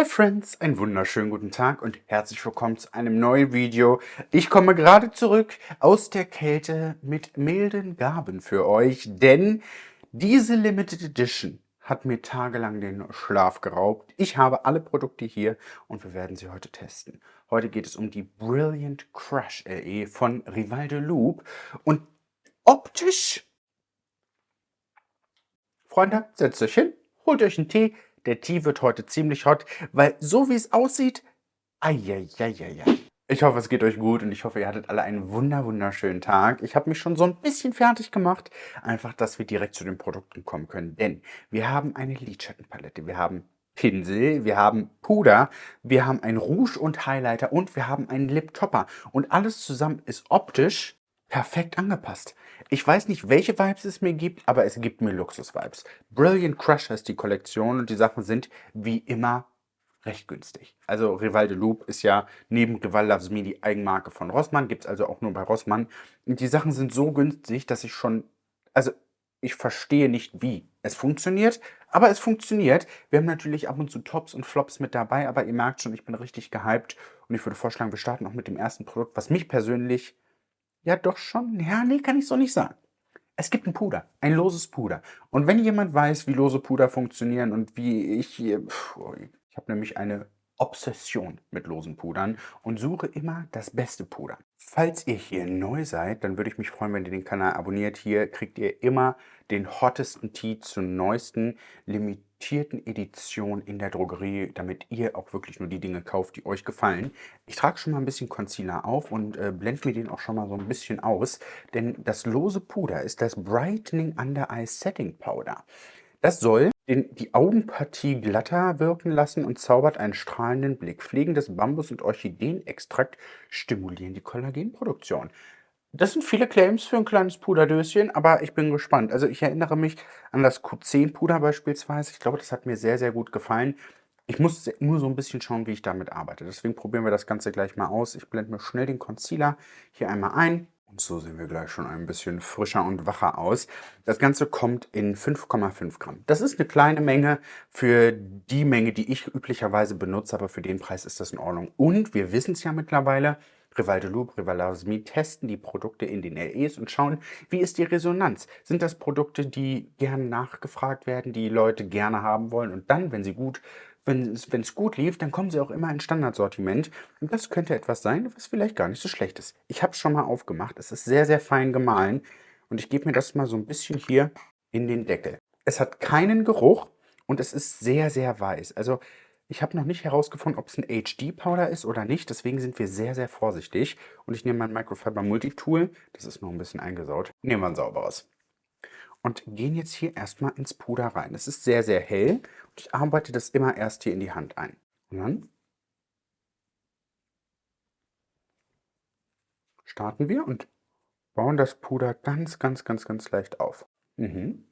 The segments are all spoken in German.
Hi Friends, einen wunderschönen guten Tag und herzlich willkommen zu einem neuen Video. Ich komme gerade zurück aus der Kälte mit milden Gaben für euch, denn diese Limited Edition hat mir tagelang den Schlaf geraubt. Ich habe alle Produkte hier und wir werden sie heute testen. Heute geht es um die Brilliant Crush LE von Rival de Loop und optisch... Freunde, setzt euch hin, holt euch einen Tee, der Tee wird heute ziemlich hot, weil so wie es aussieht, eieieiei. Ich hoffe, es geht euch gut und ich hoffe, ihr hattet alle einen wunder wunderschönen Tag. Ich habe mich schon so ein bisschen fertig gemacht, einfach, dass wir direkt zu den Produkten kommen können. Denn wir haben eine Lidschattenpalette, wir haben Pinsel, wir haben Puder, wir haben ein Rouge und Highlighter und wir haben einen Lip Topper. Und alles zusammen ist optisch perfekt angepasst. Ich weiß nicht, welche Vibes es mir gibt, aber es gibt mir Luxus-Vibes. Brilliant Crush ist die Kollektion und die Sachen sind wie immer recht günstig. Also Rival de Loop ist ja neben Rival Loves Me die Eigenmarke von Rossmann, gibt es also auch nur bei Rossmann. Und die Sachen sind so günstig, dass ich schon, also ich verstehe nicht wie es funktioniert, aber es funktioniert. Wir haben natürlich ab und zu Tops und Flops mit dabei, aber ihr merkt schon, ich bin richtig gehypt und ich würde vorschlagen, wir starten auch mit dem ersten Produkt, was mich persönlich ja, doch schon. Ja, nee, kann ich so nicht sagen. Es gibt ein Puder, ein loses Puder. Und wenn jemand weiß, wie lose Puder funktionieren und wie ich hier... Ich habe nämlich eine Obsession mit losen Pudern und suche immer das beste Puder. Falls ihr hier neu seid, dann würde ich mich freuen, wenn ihr den Kanal abonniert. Hier kriegt ihr immer den hottesten Tee zur neuesten limitierten Edition in der Drogerie, damit ihr auch wirklich nur die Dinge kauft, die euch gefallen. Ich trage schon mal ein bisschen Concealer auf und äh, blende mir den auch schon mal so ein bisschen aus, denn das lose Puder ist das Brightening Under Eye Setting Powder. Das soll den, die Augenpartie glatter wirken lassen und zaubert einen strahlenden Blick. Pflegendes Bambus- und Orchideenextrakt stimulieren die Kollagenproduktion. Das sind viele Claims für ein kleines Puderdöschen, aber ich bin gespannt. Also ich erinnere mich an das Q10-Puder beispielsweise. Ich glaube, das hat mir sehr, sehr gut gefallen. Ich muss nur so ein bisschen schauen, wie ich damit arbeite. Deswegen probieren wir das Ganze gleich mal aus. Ich blende mir schnell den Concealer hier einmal ein. Und so sehen wir gleich schon ein bisschen frischer und wacher aus. Das Ganze kommt in 5,5 Gramm. Das ist eine kleine Menge für die Menge, die ich üblicherweise benutze, aber für den Preis ist das in Ordnung. Und wir wissen es ja mittlerweile, Rival de Loop, Rival Lasmi testen die Produkte in den LEs und schauen, wie ist die Resonanz. Sind das Produkte, die gern nachgefragt werden, die Leute gerne haben wollen und dann, wenn sie gut wenn es gut lief, dann kommen sie auch immer in Standardsortiment. Und das könnte etwas sein, was vielleicht gar nicht so schlecht ist. Ich habe es schon mal aufgemacht. Es ist sehr, sehr fein gemahlen. Und ich gebe mir das mal so ein bisschen hier in den Deckel. Es hat keinen Geruch und es ist sehr, sehr weiß. Also ich habe noch nicht herausgefunden, ob es ein HD-Powder ist oder nicht. Deswegen sind wir sehr, sehr vorsichtig. Und ich nehme mein Microfiber Multitool. Das ist noch ein bisschen eingesaut. Nehmen wir ein sauberes und gehen jetzt hier erstmal ins Puder rein. Es ist sehr, sehr hell und ich arbeite das immer erst hier in die Hand ein. Und dann starten wir und bauen das Puder ganz, ganz, ganz, ganz leicht auf. Mhm.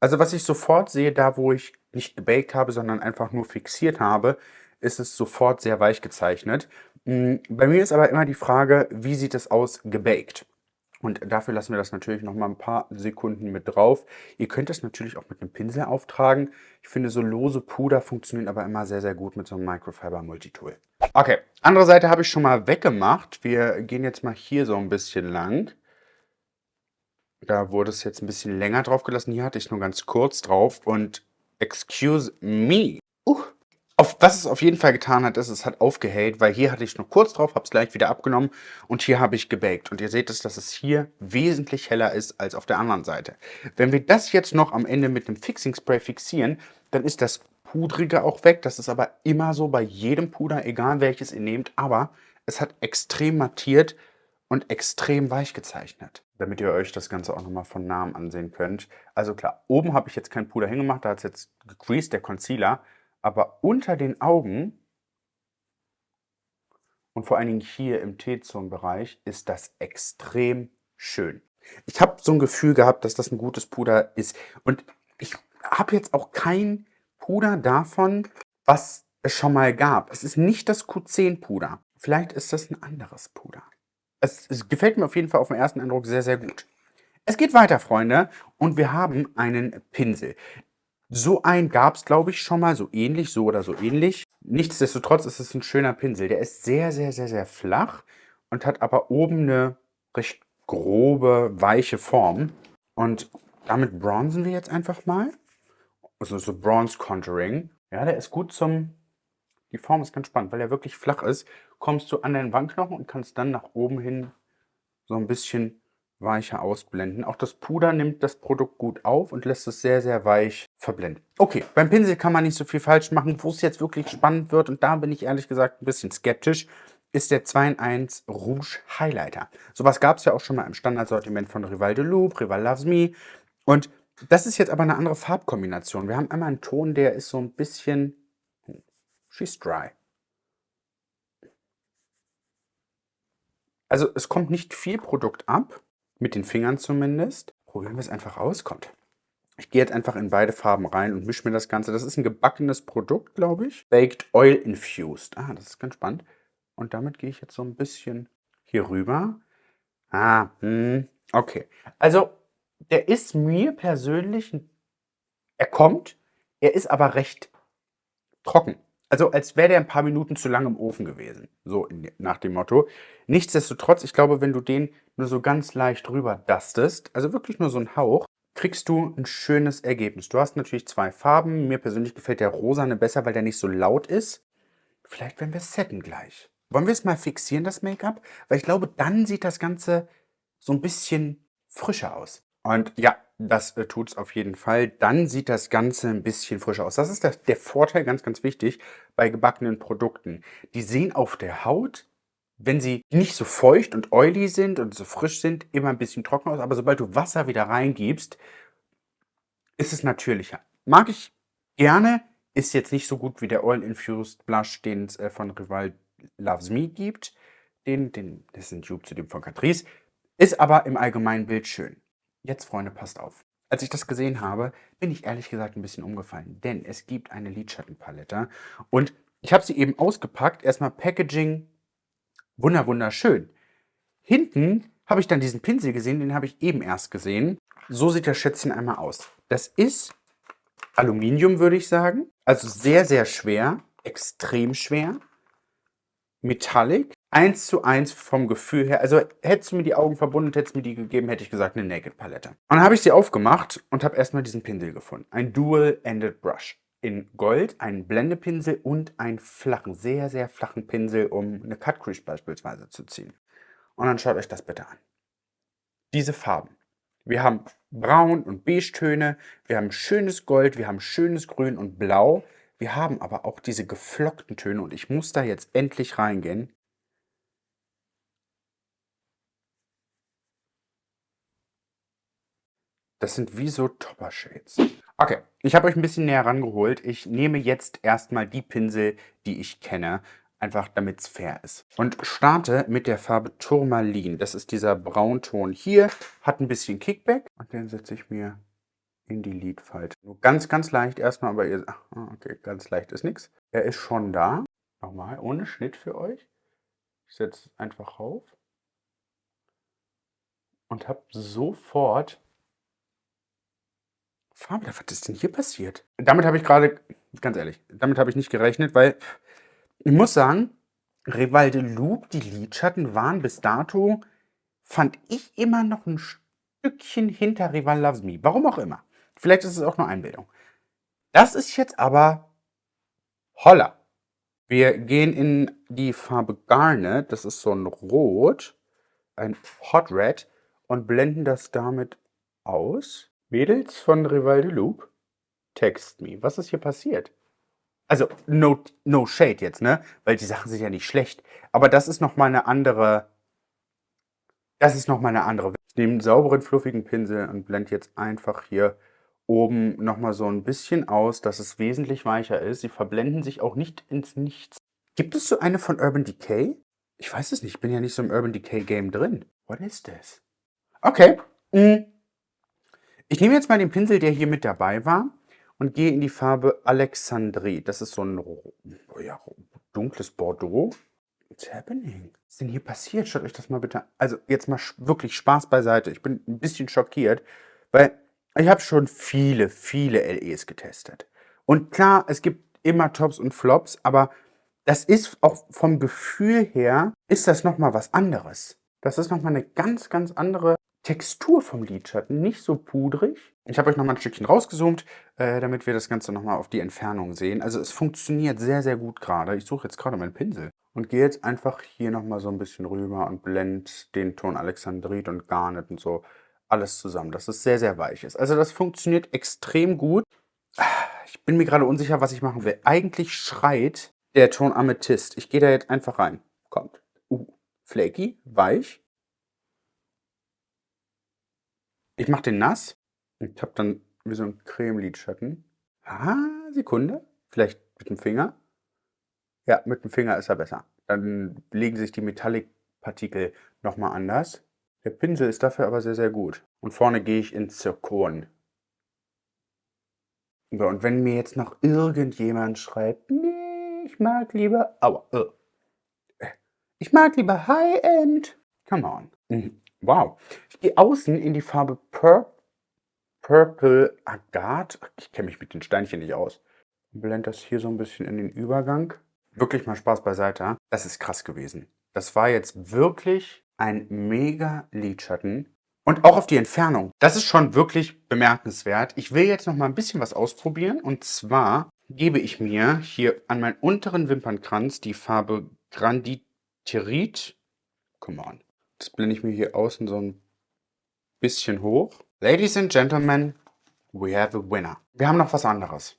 Also was ich sofort sehe, da wo ich nicht gebaked habe, sondern einfach nur fixiert habe, ist es sofort sehr weich gezeichnet. Mm, bei mir ist aber immer die Frage, wie sieht es aus gebaked? Und dafür lassen wir das natürlich noch mal ein paar Sekunden mit drauf. Ihr könnt das natürlich auch mit einem Pinsel auftragen. Ich finde, so lose Puder funktionieren aber immer sehr, sehr gut mit so einem Microfiber Multitool. Okay, andere Seite habe ich schon mal weggemacht. Wir gehen jetzt mal hier so ein bisschen lang. Da wurde es jetzt ein bisschen länger drauf gelassen. Hier hatte ich nur ganz kurz drauf. Und excuse me. Uh, auf, was es auf jeden Fall getan hat, ist, es hat aufgehellt, weil hier hatte ich nur kurz drauf, habe es gleich wieder abgenommen und hier habe ich gebaked. Und ihr seht es, dass es hier wesentlich heller ist als auf der anderen Seite. Wenn wir das jetzt noch am Ende mit dem Fixing Spray fixieren, dann ist das Pudrige auch weg. Das ist aber immer so bei jedem Puder, egal welches ihr nehmt. Aber es hat extrem mattiert und extrem weich gezeichnet, damit ihr euch das Ganze auch nochmal von Namen ansehen könnt. Also klar, oben habe ich jetzt kein Puder hingemacht, da hat es jetzt gecreased, der Concealer aber unter den Augen und vor allen Dingen hier im T-Zone-Bereich ist das extrem schön. Ich habe so ein Gefühl gehabt, dass das ein gutes Puder ist. Und ich habe jetzt auch kein Puder davon, was es schon mal gab. Es ist nicht das Q10-Puder. Vielleicht ist das ein anderes Puder. Es, es gefällt mir auf jeden Fall auf den ersten Eindruck sehr, sehr gut. Es geht weiter, Freunde, und wir haben einen Pinsel. So einen gab es, glaube ich, schon mal, so ähnlich, so oder so ähnlich. Nichtsdestotrotz ist es ein schöner Pinsel. Der ist sehr, sehr, sehr, sehr flach und hat aber oben eine recht grobe, weiche Form. Und damit bronzen wir jetzt einfach mal. Also so Bronze Contouring. Ja, der ist gut zum... Die Form ist ganz spannend, weil er wirklich flach ist. Kommst du an deinen Wangenknochen und kannst dann nach oben hin so ein bisschen weicher ausblenden. Auch das Puder nimmt das Produkt gut auf und lässt es sehr, sehr weich verblenden. Okay, beim Pinsel kann man nicht so viel falsch machen. Wo es jetzt wirklich spannend wird, und da bin ich ehrlich gesagt ein bisschen skeptisch, ist der 2 in 1 Rouge Highlighter. Sowas gab es ja auch schon mal im Standardsortiment von Rival de Loup, Rival Loves Me. Und das ist jetzt aber eine andere Farbkombination. Wir haben einmal einen Ton, der ist so ein bisschen... She's dry. Also es kommt nicht viel Produkt ab, mit den Fingern zumindest. Probieren wir es einfach aus. Kommt. Ich gehe jetzt einfach in beide Farben rein und mische mir das Ganze. Das ist ein gebackenes Produkt, glaube ich. Baked Oil Infused. Ah, das ist ganz spannend. Und damit gehe ich jetzt so ein bisschen hier rüber. Ah, hm, okay. Also, der ist mir persönlich, er kommt, er ist aber recht trocken. Also als wäre der ein paar Minuten zu lang im Ofen gewesen. So in, nach dem Motto. Nichtsdestotrotz, ich glaube, wenn du den nur so ganz leicht rüber dustest, also wirklich nur so ein Hauch, kriegst du ein schönes Ergebnis. Du hast natürlich zwei Farben. Mir persönlich gefällt der rosane besser, weil der nicht so laut ist. Vielleicht werden wir es setten gleich. Wollen wir es mal fixieren, das Make-up? Weil ich glaube, dann sieht das Ganze so ein bisschen frischer aus. Und ja, das äh, tut es auf jeden Fall. Dann sieht das Ganze ein bisschen frischer aus. Das ist der, der Vorteil, ganz, ganz wichtig, bei gebackenen Produkten. Die sehen auf der Haut, wenn sie nicht so feucht und oily sind und so frisch sind, immer ein bisschen trocken aus. Aber sobald du Wasser wieder reingibst, ist es natürlicher. Mag ich gerne, ist jetzt nicht so gut wie der Oil Infused Blush, den es äh, von Rival Loves Me gibt. Den, den, das ist ein Dupe zu dem von Catrice. Ist aber im allgemeinen Bild schön. Jetzt, Freunde, passt auf. Als ich das gesehen habe, bin ich ehrlich gesagt ein bisschen umgefallen, denn es gibt eine Lidschattenpalette und ich habe sie eben ausgepackt. Erstmal Packaging, wunder wunderschön. Hinten habe ich dann diesen Pinsel gesehen, den habe ich eben erst gesehen. So sieht das Schätzchen einmal aus. Das ist Aluminium, würde ich sagen. Also sehr, sehr schwer, extrem schwer. Metallic, eins zu eins vom Gefühl her. Also hättest du mir die Augen verbunden, hättest du mir die gegeben, hätte ich gesagt eine Naked Palette. Und dann habe ich sie aufgemacht und habe erstmal diesen Pinsel gefunden. Ein Dual-Ended Brush. In Gold, einen Blendepinsel und einen flachen, sehr, sehr flachen Pinsel, um eine Cut Crease beispielsweise zu ziehen. Und dann schaut euch das bitte an. Diese Farben. Wir haben Braun- und Beige-Töne, wir haben schönes Gold, wir haben schönes Grün und Blau. Wir haben aber auch diese geflockten Töne und ich muss da jetzt endlich reingehen. Das sind wie so Topper-Shades. Okay, ich habe euch ein bisschen näher rangeholt. Ich nehme jetzt erstmal die Pinsel, die ich kenne, einfach damit es fair ist. Und starte mit der Farbe Turmalin. Das ist dieser Braunton hier, hat ein bisschen Kickback. Und den setze ich mir in die Lidfalte. Nur ganz, ganz leicht erstmal, aber ihr... Ah, okay, ganz leicht ist nichts. Er ist schon da. Nochmal, ohne Schnitt für euch. Ich setze es einfach rauf. Und habe sofort... Farbe, was ist denn hier passiert? Damit habe ich gerade, ganz ehrlich, damit habe ich nicht gerechnet, weil ich muss sagen, Rivalde Loop, die Lidschatten waren bis dato, fand ich immer noch ein Stückchen hinter Rival Loves Me. Warum auch immer. Vielleicht ist es auch nur Einbildung. Das ist jetzt aber Holla. Wir gehen in die Farbe Garnet, das ist so ein Rot, ein Hot Red und blenden das damit aus. Mädels von Rival de Loop, text me. Was ist hier passiert? Also, no, no shade jetzt, ne? Weil die Sachen sind ja nicht schlecht. Aber das ist nochmal eine andere... Das ist nochmal eine andere... Ich nehme einen sauberen, fluffigen Pinsel und blende jetzt einfach hier oben nochmal so ein bisschen aus, dass es wesentlich weicher ist. Sie verblenden sich auch nicht ins Nichts. Gibt es so eine von Urban Decay? Ich weiß es nicht, ich bin ja nicht so im Urban Decay Game drin. What is this? Okay. Hm. Ich nehme jetzt mal den Pinsel, der hier mit dabei war und gehe in die Farbe Alexandrie. Das ist so ein ja, dunkles Bordeaux. What's happening? Was ist denn hier passiert? Schaut euch das mal bitte an. Also jetzt mal wirklich Spaß beiseite. Ich bin ein bisschen schockiert, weil ich habe schon viele, viele LEs getestet. Und klar, es gibt immer Tops und Flops, aber das ist auch vom Gefühl her, ist das nochmal was anderes. Das ist nochmal eine ganz, ganz andere Textur vom Lidschatten, nicht so pudrig. Ich habe euch nochmal ein Stückchen rausgezoomt, äh, damit wir das Ganze nochmal auf die Entfernung sehen. Also es funktioniert sehr, sehr gut gerade. Ich suche jetzt gerade meinen Pinsel und gehe jetzt einfach hier nochmal so ein bisschen rüber und blende den Ton Alexandrit und Garnet und so alles zusammen, dass es sehr, sehr weich ist. Also das funktioniert extrem gut. Ich bin mir gerade unsicher, was ich machen will. Eigentlich schreit der Ton Amethyst. Ich gehe da jetzt einfach rein. Kommt. Uh, flaky, weich. Ich mache den nass. Ich habe dann wie so ein Creme-Lidschatten. Ah, Sekunde. Vielleicht mit dem Finger. Ja, mit dem Finger ist er besser. Dann legen sich die Metallic-Partikel nochmal anders. Der Pinsel ist dafür aber sehr, sehr gut. Und vorne gehe ich in Zirkon. So, und wenn mir jetzt noch irgendjemand schreibt, nee, ich mag lieber, aua, äh, ich mag lieber High-End. Come on. Mhm. Wow. Ich gehe außen in die Farbe Pur Purple Agat. Ich kenne mich mit den Steinchen nicht aus. Blende das hier so ein bisschen in den Übergang. Wirklich mal Spaß beiseite. Das ist krass gewesen. Das war jetzt wirklich ein mega Lidschatten. Und auch auf die Entfernung. Das ist schon wirklich bemerkenswert. Ich will jetzt noch mal ein bisschen was ausprobieren. Und zwar gebe ich mir hier an meinen unteren Wimpernkranz die Farbe Granditerit. Come on. Das blende ich mir hier außen so ein bisschen hoch. Ladies and Gentlemen, we have a winner. Wir haben noch was anderes.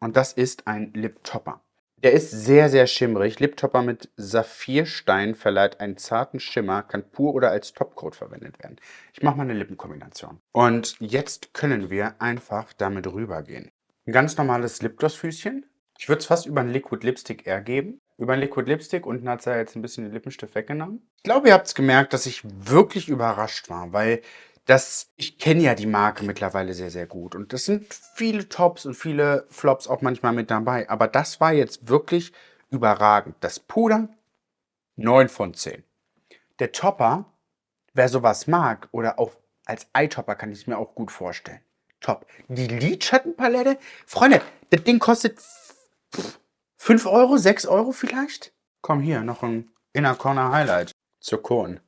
Und das ist ein Lip Topper. Der ist sehr, sehr schimmrig. Liptopper mit Saphirstein verleiht einen zarten Schimmer, kann pur oder als Topcoat verwendet werden. Ich mache mal eine Lippenkombination. Und jetzt können wir einfach damit rübergehen. Ein ganz normales Lipgloss-Füßchen. Ich würde es fast über einen Liquid Lipstick eher geben. Über einen Liquid Lipstick. Unten hat es ja jetzt ein bisschen den Lippenstift weggenommen. Ich glaube, ihr habt es gemerkt, dass ich wirklich überrascht war, weil das, ich kenne ja die Marke mittlerweile sehr, sehr gut. Und das sind viele Tops und viele Flops auch manchmal mit dabei. Aber das war jetzt wirklich überragend. Das Puder, 9 von 10. Der Topper, wer sowas mag oder auch als Eyetopper kann ich es mir auch gut vorstellen. Top. Die Lidschattenpalette, Freunde, das Ding kostet 5 Euro, 6 Euro vielleicht? Komm hier, noch ein Inner Corner Highlight. Zirkon.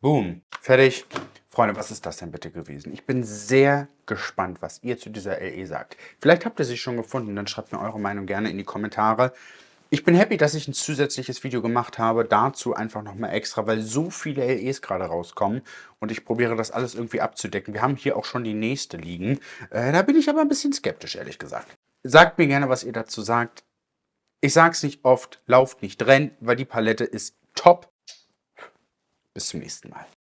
Boom. Fertig. Freunde, was ist das denn bitte gewesen? Ich bin sehr gespannt, was ihr zu dieser LE sagt. Vielleicht habt ihr sie schon gefunden, dann schreibt mir eure Meinung gerne in die Kommentare. Ich bin happy, dass ich ein zusätzliches Video gemacht habe, dazu einfach nochmal extra, weil so viele LEs gerade rauskommen und ich probiere das alles irgendwie abzudecken. Wir haben hier auch schon die nächste liegen. Äh, da bin ich aber ein bisschen skeptisch, ehrlich gesagt. Sagt mir gerne, was ihr dazu sagt. Ich sag's nicht oft, lauft nicht, rennt, weil die Palette ist top. Bis zum nächsten Mal.